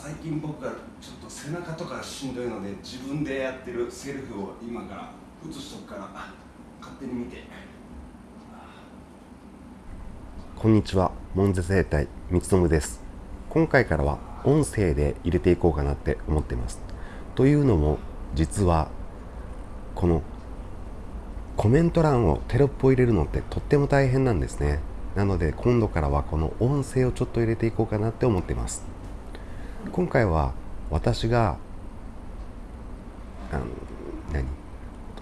最近僕がちょっと背中とかしんどいので自分でやってるセルフを今から映しとくから勝手に見て。こんにちは。門絶生態三つです。今回からは音声で入れていこうかなって思っています。というのも実はこのコメント欄をテロップを入れるのってとっても大変なんですね。なので今度からはこの音声をちょっと入れていこうかなって思っています。今回は私があの何？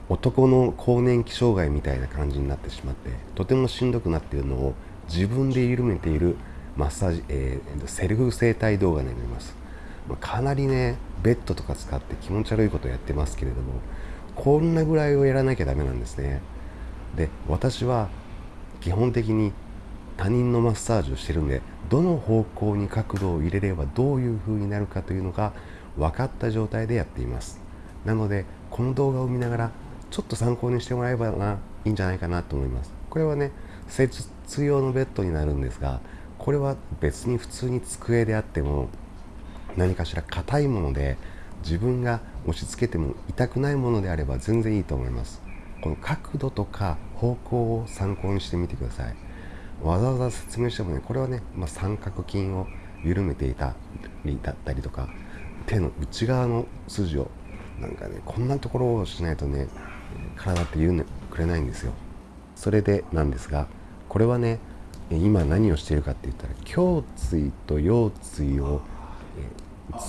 男の更年期障害みたいな感じになってしまってとてもしんどくなっているのを自分で緩めているマッサージ、えー、セルフ整体動画になります。まかなりねベッドとか使って気持ち悪いことをやってますけれどもこんなぐらいをやらなきゃダメなんですね。で私は基本的に他人のマッサージをしてるんでどの方向に角度を入れればどういう風になるかというのが分かった状態でやっています。なのでこの動画を見ながらちょっと参考にしてもらえばないいんじゃないかなと思います。これはね施術用のベッドになるんですがこれは別に普通に机であっても何かしら硬いもので自分が押し付けても痛くないものであれば全然いいと思います。この角度とか方向を参考にしてみてください。わざわざ説明してもねこれはね、まあ、三角筋を緩めていたりだったりとか手の内側の筋をなんかねこんなところをしないとね体って言う、ね、くれないんですよ。それでなんですがこれはね今何をしているかって言ったら胸椎と腰椎を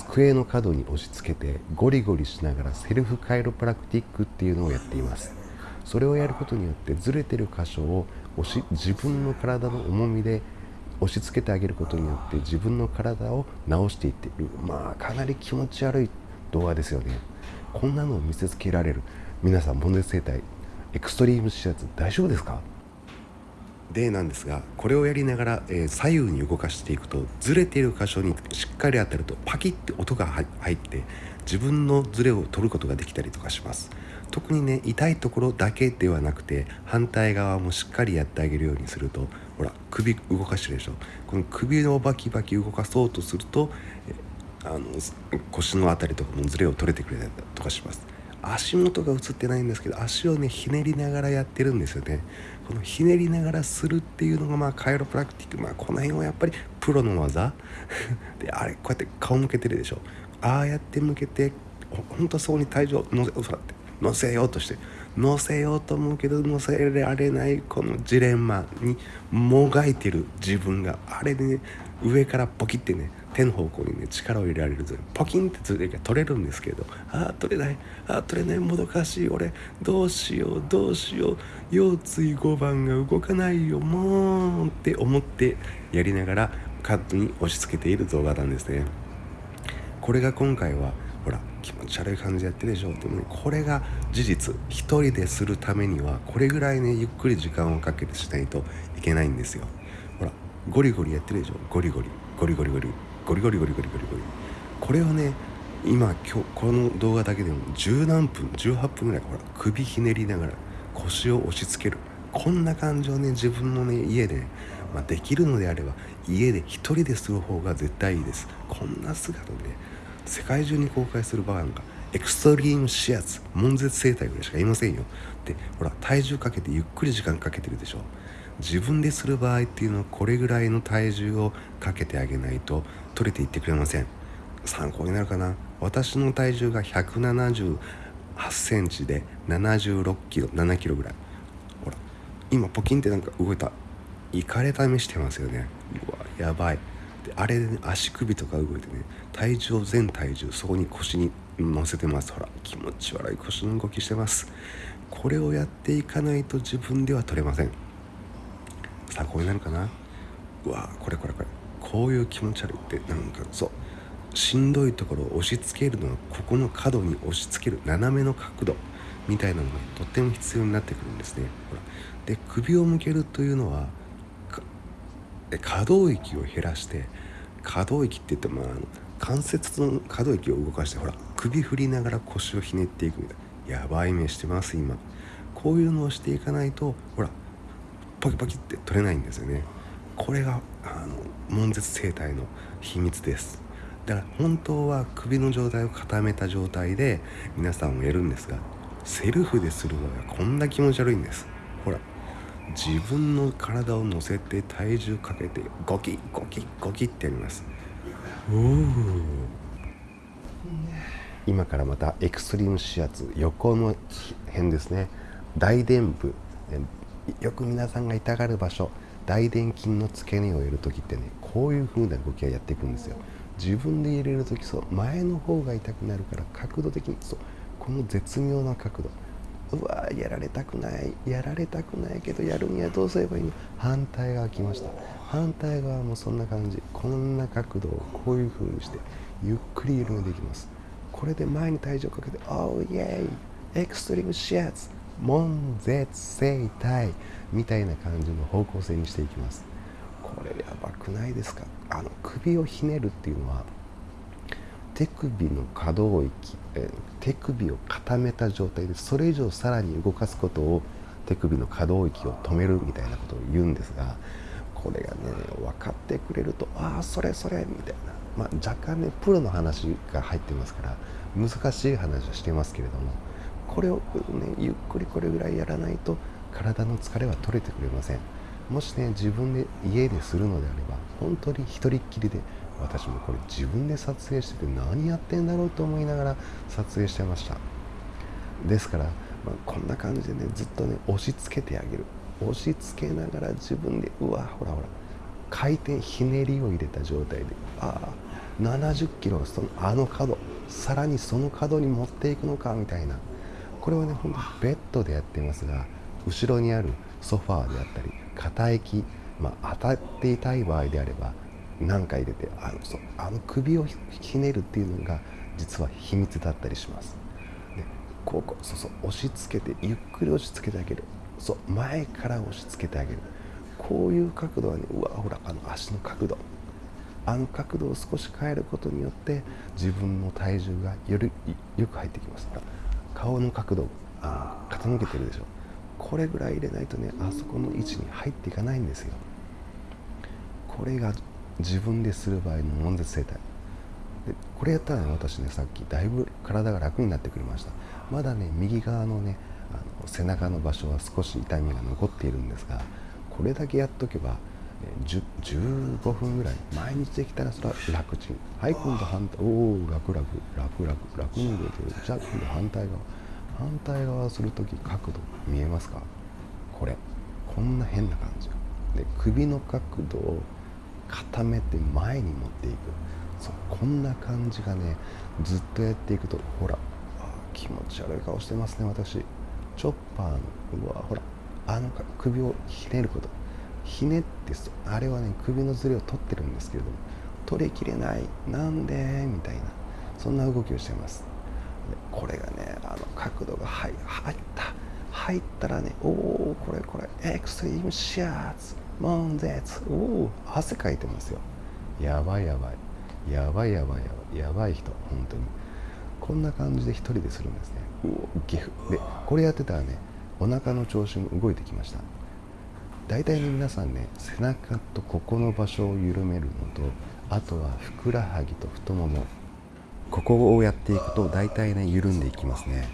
机の角に押し付けてゴリゴリしながらセルフカイロプラクティックっていうのをやっています。それをやることによってずれてる箇所を押し自分の体の重みで押し付けてあげることによって自分の体を治していっている。まあかなり気持ち悪い動画ですよね。こんなのを見せつけられる。皆さんボンデス生態エクストリーム指圧大丈夫ですか？でなんですがこれをやりながら、えー、左右に動かしていくとずれている箇所にしっかり当たるとパキッて音が入って自分のズレを取ることができたりとかします。特にね痛いところだけではなくて反対側もしっかりやってあげるようにするとほら首動かしてるでしょ。この首をバキバキ動かそうとするとあの腰の辺りとかもズレを取れてくれたりとかします。足元が映ってないんですけど足をねひねりながらやってるんですよね。このひねりながらするっていうのがまあカイロプラクティックまあこの辺はやっぱりプロの技。であれこうやって顔向けてるでしょ。ああやって向けて本当そうに体重を乗せって乗せようとして乗せようと思うけど乗せられないこのジレンマにもがいてる自分があれでね上からポキってね手の方向にね力を入れられるとポキンってずれが取れるんですけどああ取れない。ああ取れない。もどかしい俺どうしよう。どうしよう腰椎5番が動かないよ。もうって思ってやりながらカットに押し付けている動画なんですね。これが今回はほら気持ち悪い感じでやってるでしょでもねこれが事実。一人でするためにはこれぐらいねゆっくり時間をかけてしないといけないんですよ。ほらゴリゴリやってるでしょゴリゴリゴリ。ゴリゴリゴリ。ゴリゴリゴリゴリゴリ。これをね今今日この動画だけでも十何分18分ぐらいほら首ひねりながら腰を押し付ける。こんな感じをね自分のね家で、まあ、できるのであれば家で一人でする方が絶対いいです。こんな姿で、ね、世界中に公開する場合なんかエクストリーム視圧悶絶生態ぐらいしかいませんよ。でほら体重かけてゆっくり時間かけてるでしょ。自分でする場合っていうのはこれぐらいの体重をかけてあげないと取れていってくれません。参考になるかな。私の体重が178センチで76キロ7キロぐらい。ほら今ポキンってなんか動いた。いかれた目してますよね。うわやばい。あれで、ね、足首とか動いてね体重全体重そこに腰に乗せてます。ほら気持ち悪い。腰の動きしてます。これをやっていかないと自分では取れません。参考になるかな？うわこれこれこれ。こういう気持ち悪いってなんかそう。しんどいところを押し付けるのはここの角に押し付ける斜めの角度みたいなのがとっても必要になってくるんですね。ほら。で首を向けるというのは可動域を減らして可動域って言ってもあの関節の可動域を動かしてほら首振りながら腰をひねっていくみたいな。やばい目してます今。こういうのをしていかないとほらパキパキって取れないんですよね。これがあの悶絶生態の秘密です。だから本当は首の状態を固めた状態で皆さんをやるんですがセルフでするのがこんな気持ち悪いんです。自分の体を乗せて体重かけてゴキゴキゴキってやります。今からまたエクストリーム指圧横の辺ですね。大臀部。よく皆さんが痛がる場所。大臀筋の付け根をやる時ってねこういう風な動きがやっていくんですよ。自分で入れる時そう前の方が痛くなるから角度的にそうこの絶妙な角度うわやられたくない。やられたくないけどやるにはどうすればいいの？反対側来ました。反対側もそんな感じ。こんな角度をこういう風にしてゆっくり緩めていきます。これで前に体重をかけて「おーイエーイエクストリームシャツ悶絶生体」みたいな感じの方向性にしていきます。これやばくないですか？あの首をひねるっていうのは手首の可動域、え手首を固めた状態でそれ以上さらに動かすことを手首の可動域を止めるみたいなことを言うんですがこれがね分かってくれるとああそれそれみたいな、まあ、若干ねプロの話が入ってますから難しい話はしてますけれどもこれをねゆっくりこれぐらいやらないと体の疲れは取れてくれません。もしね自分で家でするのであれば本当に一人っきりで私もこれ自分で撮影してて何やってんだろうと思いながら撮影してました。ですから、まあ、こんな感じでねずっとね押し付けてあげる。押し付けながら自分でうわほらほら回転ひねりを入れた状態でああ70キロそのあの角さらにその角に持っていくのかみたいな。これはねほんとベッドでやってますが後ろにあるソファーであったり肩駅、まあ、当たっていたい場合であれば何回入れてあの。そう。あの首をひねるっていうのが実は秘密だったりします。でこうこうそうそう押し付けてゆっくり押し付けてあげる。そう前から押し付けてあげる。こういう角度はねうわほらあの足の角度。あの角度を少し変えることによって自分の体重がよりよく入ってきます。顔の角度あ傾けてるでしょ。これぐらい入れないとねあそこの位置に入っていかないんですよ。これが自分でする場合の悶絶生態。でこれやったらね私ねさっきだいぶ体が楽になってくれました。まだね右側のねあの背中の場所は少し痛みが残っているんですがこれだけやっとけば15分ぐらい毎日できたらそれは楽ちん。はい今度反対。おお楽楽。楽楽。楽に動いてる。じゃあ今度反対側。反対側する時角度見えますか？これ。こんな変な感じ。で首の角度を固めて前に持っていく。そうこんな感じがねずっとやっていくとほら気持ち悪い顔してますね私。チョッパーのうわほらあの首をひねること。ひねってあれはね首のずれを取ってるんですけれども取りきれない。なんで？みたいなそんな動きをしてます。これがねあの角度が入入った。入ったらねおおこれこれエクストリームシャツ悶絶。おお汗かいてますよ。やばいやばい。やばいやばいやばい。やばい人本当に。こんな感じで一人でするんですね。うおギフ。でこれやってたらねお腹の調子も動いてきました。大体ね皆さんね背中とここの場所を緩めるのとあとはふくらはぎと太ももここをやっていくと大体ね緩んでいきますね。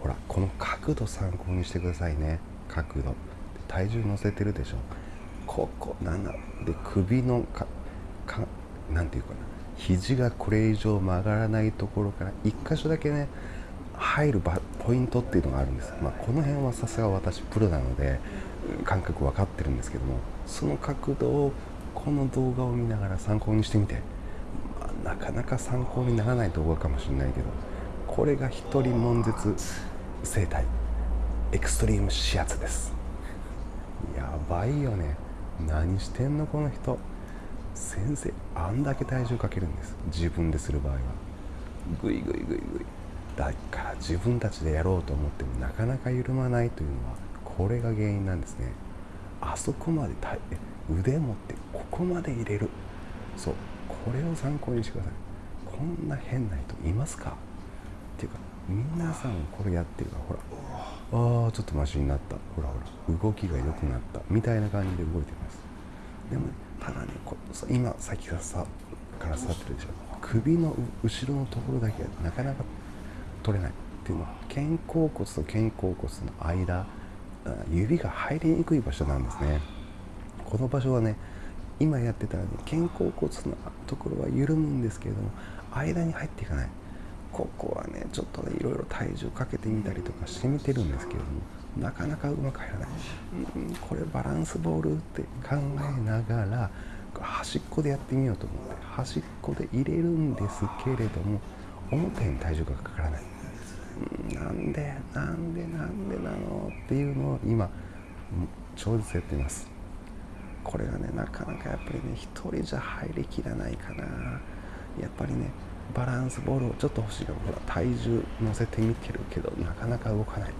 ほらこの角度参考にしてくださいね。角度。体重乗せてるでしょ。ここなんだ。で首のかかなんていうかな。肘がこれ以上曲がらないところから1箇所だけね入るポイントっていうのがあるんです、まあ、この辺はさすが私プロなので感覚分かってるんですけどもその角度をこの動画を見ながら参考にしてみて、まあ、なかなか参考にならない動画かもしれないけどこれが一人悶絶生態。エクストリーム指圧です。やばいよね。何してんのこの人。先生あんだけ体重かけるんです。自分でする場合は。グイグイグイグイだから自分たちでやろうと思ってもなかなか緩まないというのはこれが原因なんですね。あそこまで腕持ってここまで入れる。そう。これを参考にしてください。こんな変な人いますか？っていうか皆さんこれやってるからほらああちょっとマシになった。ほらほら動きが良くなった。みたいな感じで動いてます。でも、ね、ただねこ今先がさから座ってるでしょ。首の後ろのところだけがなかなか取れない。っていうのは肩甲骨と肩甲骨の間指が入りにくい場所なんですね。この場所はね今やってたらね肩甲骨のところは緩むんですけれども間に入っていかない。ここはねちょっとねいろいろ体重かけてみたりとかしてみてるんですけれどもなかなかうまく入らない、うん、これバランスボールって考えながら端っこでやってみようと思って端っこで入れるんですけれども思ったように体重がかからない、うん、なんでなんでなんでなの？っていうのを今超絶やってます。これがねなかなかやっぱりね一人じゃ入りきらないかな。やっぱりねバランスボールをちょっと欲しいからほら体重乗せてみてるけどなかなか動かない。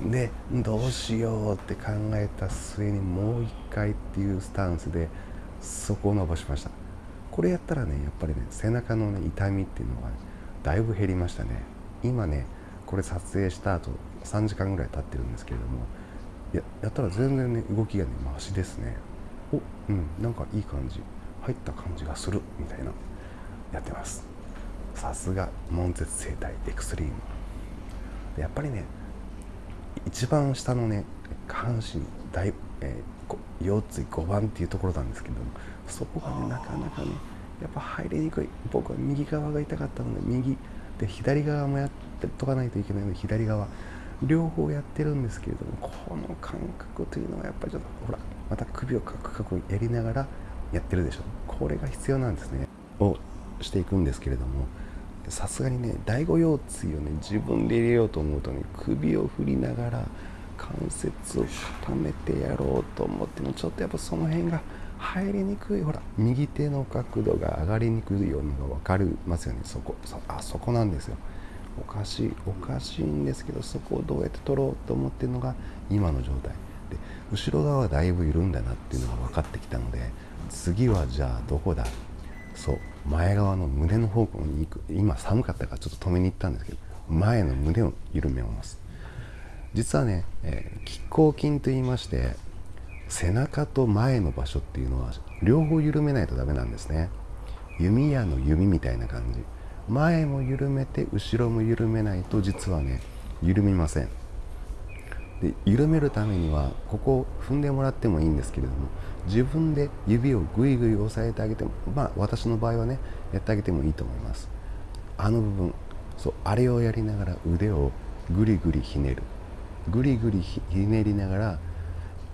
でどうしようって考えた末にもう一回っていうスタンスでそこを伸ばしました。これやったらねやっぱりね背中の、ね、痛みっていうのが、ね、だいぶ減りましたね。今ねこれ撮影した後3時間ぐらい経ってるんですけれどもややったら全然ね動きがねマシですね。おうんなんかいい感じ。入った感じがする。みたいなやってます。さすが門絶生態エクストリーム。やっぱりね一番下のね下半身大、えー、腰椎5番っていうところなんですけどもそこがねなかなかねやっぱ入りにくい。僕は右側が痛かったので右。で左側もやってとかないといけないので左側。両方やってるんですけれどもこの感覚というのはやっぱりちょっとほらまた首をカクカクやりながらやってるでしょ。これが必要なんですね。をしていくんですけれどもさすがにね第五腰椎をね自分で入れようと思うとね首を振りながら関節を固めてやろうと思ってもちょっとやっぱその辺が入りにくい。ほら右手の角度が上がりにくいようにが分かりますよね。そこそあそこなんですよ。おかしいおかしいんですけどそこをどうやって取ろうと思ってるのが今の状態。で後ろ側はだいぶ緩んだなっていうのが分かってきたので次はじゃあどこだそう。前側の胸の方向に行く。今寒かったからちょっと止めに行ったんですけど前の胸を緩めます。実はね、えー、拮抗筋と言いまして背中と前の場所っていうのは両方緩めないとダメなんですね。弓矢の弓みたいな感じ。前も緩めて後ろも緩めないと実はね緩みません。で緩めるためにはここを踏んでもらってもいいんですけれども自分で指をぐいぐい押さえてあげてもまあ私の場合はねやってあげてもいいと思います。あの部分そうあれをやりながら腕をぐりぐりひねる。ぐりぐりひねりながら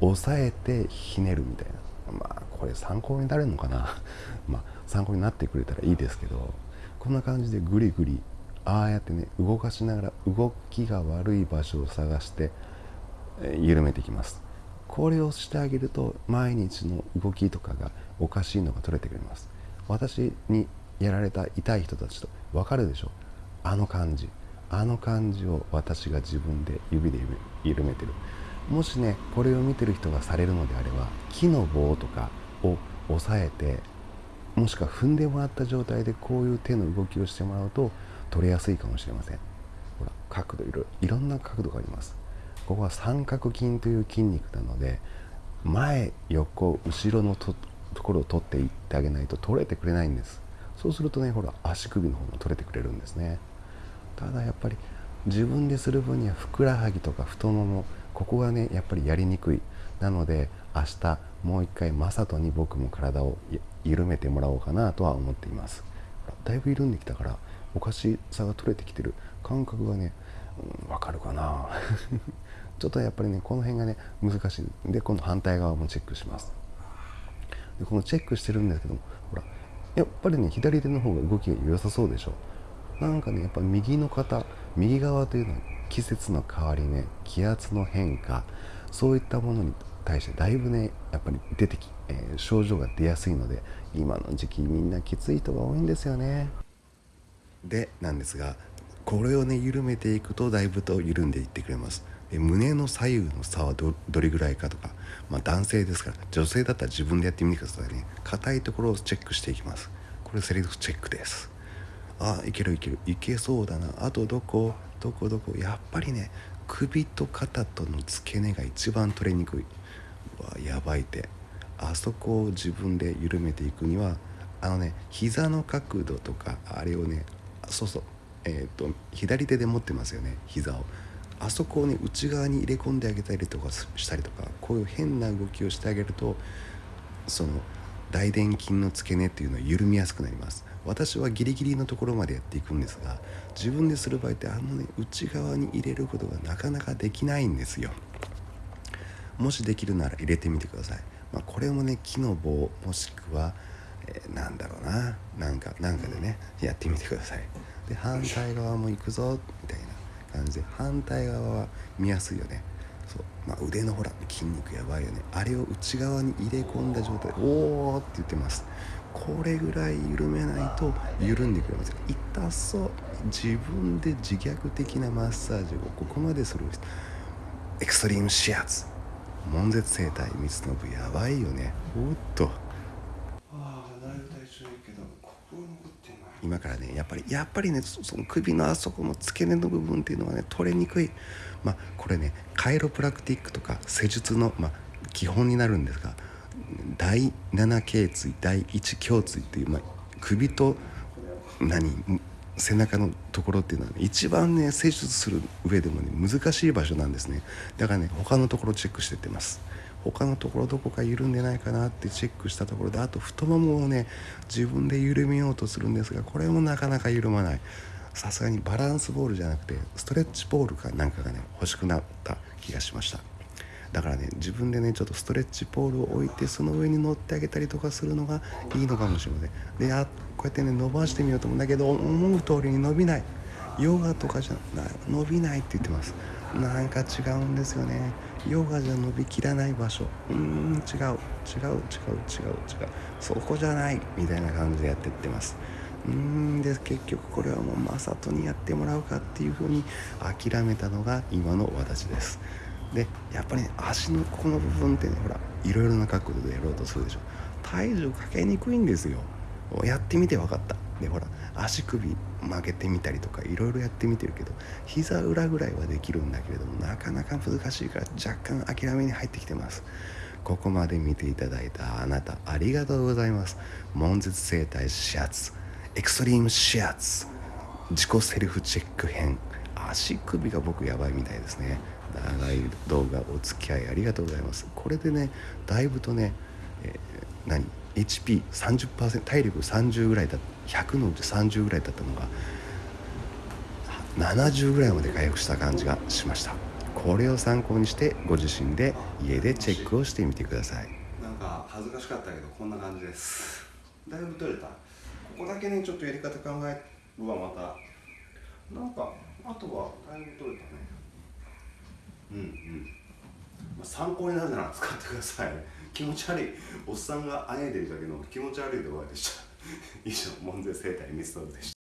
押さえてひねるみたいな。まあこれ参考になるのかな。まあ参考になってくれたらいいですけどこんな感じでぐりぐりああやってね動かしながら動きが悪い場所を探して緩めていきます。これをしてあげると毎日の動きとかがおかしいのが取れてくれます。私にやられた痛い人たちと分かるでしょ。あの感じ。あの感じを私が自分で指で緩めてる。もしねこれを見てる人がされるのであれば木の棒とかを押さえてもしくは踏んでもらった状態でこういう手の動きをしてもらうと取れやすいかもしれません。ほら角度いろいろんな角度があります。ここは三角筋という筋肉なので前横後ろのところを取っていってあげないと取れてくれないんです。そうするとねほら足首の方も取れてくれるんですね。ただやっぱり自分でする分にはふくらはぎとか太ももここがねやっぱりやりにくい。なので明日もう一回雅人に僕も体を緩めてもらおうかなとは思っています。だいぶ緩んできたからおかしさが取れてきてる。感覚がねわ、うん、かるかな。ちょっとやっぱりねこの辺がね難しいで今度反対側もチェックします。でこのチェックしてるんですけどもほらやっぱりね左手の方が動きが良さそうでしょ。なんかねやっぱ右の方右側というのは季節の変わり目気圧の変化そういったものに対してだいぶねやっぱり出てき、えー、症状が出やすいので今の時期みんなきつい人が多いんですよね。でなんですがこれをね緩めていくとだいぶと緩んでいってくれます。胸の左右の差はどれぐらいかとか、まあ、男性ですから女性だったら自分でやってみてくださいね。硬いところをチェックしていきます。これセリフチェックです。あいけるいける。いけそうだな。あとどこ？どこどこ？やっぱりね首と肩との付け根が一番取れにくい。うわやばいって。あそこを自分で緩めていくにはあのね膝の角度とかあれをねそうそう。えっ、と左手で持ってますよね膝を。あそこをね内側に入れ込んであげたりとかしたりとかこういう変な動きをしてあげるとその大臀筋の付け根っていうのは緩みやすくなります。私はギリギリのところまでやっていくんですが自分でする場合ってあのね内側に入れることがなかなかできないんですよ。もしできるなら入れてみてください、まあ、これもね木の棒もしくは、えー、なんだろうな。なんかなんかでねやってみてください。で反対側も行くぞみたいな。感じで反対側は見やすいよね。そう、まあ、腕のほら筋肉やばいよね。あれを内側に入れ込んだ状態で「おー」って言ってます。これぐらい緩めないと緩んでくれます痛そう自分で自虐的なマッサージをここまでする。エクストリーム指圧悶絶整体三つ信やばいよね。おっと。ああだいぶ体調いいけどここ残って今からねやっぱりやっぱりねその首のあそこの付け根の部分っていうのはね取れにくい。まあこれねカイロプラクティックとか施術の、まあ、基本になるんですが第7頸椎第1胸椎っていう、まあ、首と何背中のところっていうのは、ね、一番ね施術する上でもね難しい場所なんですね。だからね他のところチェックしてってます。他のところどこか緩んでないかなってチェックしたところであと太ももをね自分で緩めようとするんですがこれもなかなか緩まない。さすがにバランスボールじゃなくてストレッチボールかなんかがね欲しくなった気がしました。だからね自分でねちょっとストレッチポールを置いてその上に乗ってあげたりとかするのがいいのかもしれません。であこうやってね伸ばしてみようと思うんだけど思う通りに伸びない。ヨガとかじゃない。伸びないって言ってます。なんか違うんですよね。ヨガじゃ伸びきらない場所。うーん違う。違う違う違う違う。そこじゃないみたいな感じでやってってます。うーんで結局これはもうマサトにやってもらうかっていうふうに諦めたのが今の私です。でやっぱりね足のここの部分ってねほらいろいろな角度でやろうとするでしょ。体重かけにくいんですよ。やってみて分かった。でほら足首曲げてみたりとかいろいろやってみてるけど膝裏ぐらいはできるんだけれどもなかなか難しいから若干諦めに入ってきてます。ここまで見ていただいたあなたありがとうございます。悶絶整体指圧エクストリーム指圧自己セルフチェック編。足首が僕やばいみたいですね。長い動画お付き合いありがとうございます。これでねだいぶとね、え、何？HP30% 体力30ぐらいだ100のうち30ぐらいだったのが70ぐらいまで回復した感じがしました。これを参考にしてご自身で家でチェックをしてみてください。なんか恥ずかしかったけどこんな感じです。だいぶ取れた。ここだけねちょっとやり方考えるわまた。なんかあとはだいぶ取れたね。うんうん、まあ、参考になるなら使ってください気持ち悪い。おっさんがあえいでるだけの気持ち悪い動画でした。以上門前生態ミストでした。